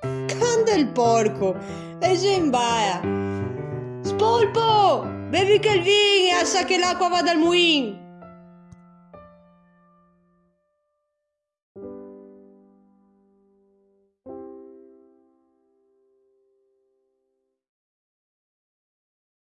Canta il porco e si imbaia. Spolpo, bevi che il vino e sa che l'acqua va dal muin.